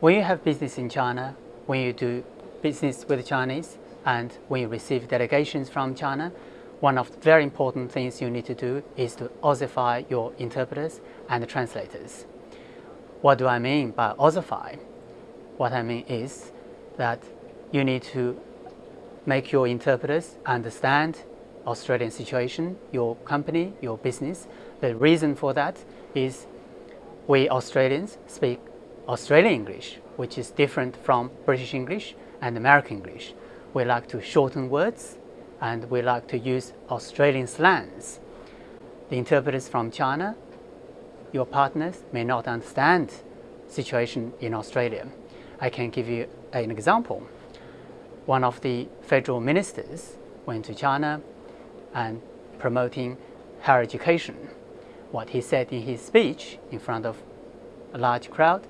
When you have business in China, when you do business with Chinese, and when you receive delegations from China, one of the very important things you need to do is to Aussify your interpreters and translators. What do I mean by Aussify? What I mean is that you need to make your interpreters understand Australian situation, your company, your business. The reason for that is we Australians speak Australian English, which is different from British English and American English. We like to shorten words and we like to use Australian slangs. The interpreters from China, your partners may not understand situation in Australia. I can give you an example. One of the federal ministers went to China and promoting higher education. What he said in his speech in front of a large crowd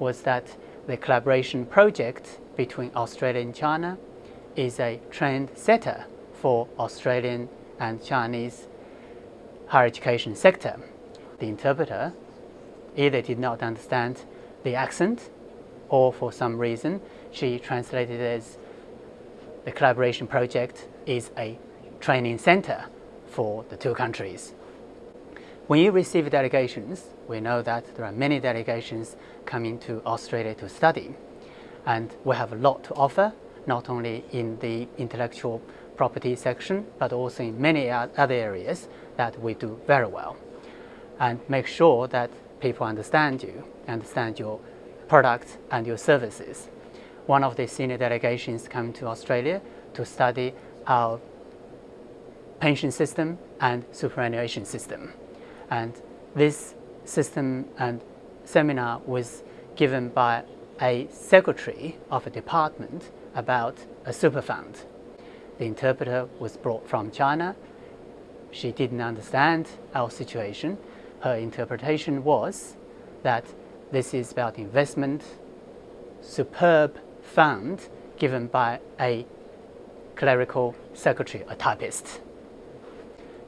was that the collaboration project between Australia and China is a trend setter for Australian and Chinese higher education sector. The interpreter either did not understand the accent or for some reason she translated as the collaboration project is a training center for the two countries. When you receive delegations, we know that there are many delegations coming to Australia to study. And we have a lot to offer, not only in the intellectual property section, but also in many other areas that we do very well. And make sure that people understand you, understand your products and your services. One of the senior delegations come to Australia to study our pension system and superannuation system. And this system and seminar was given by a secretary of a department about a super fund. The interpreter was brought from China. She didn't understand our situation. Her interpretation was that this is about investment, superb fund given by a clerical secretary, a typist.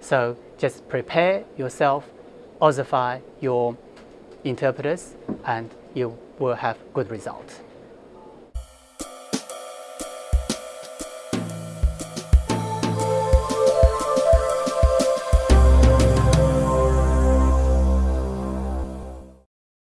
So just prepare yourself, Aussify your interpreters, and you will have good result.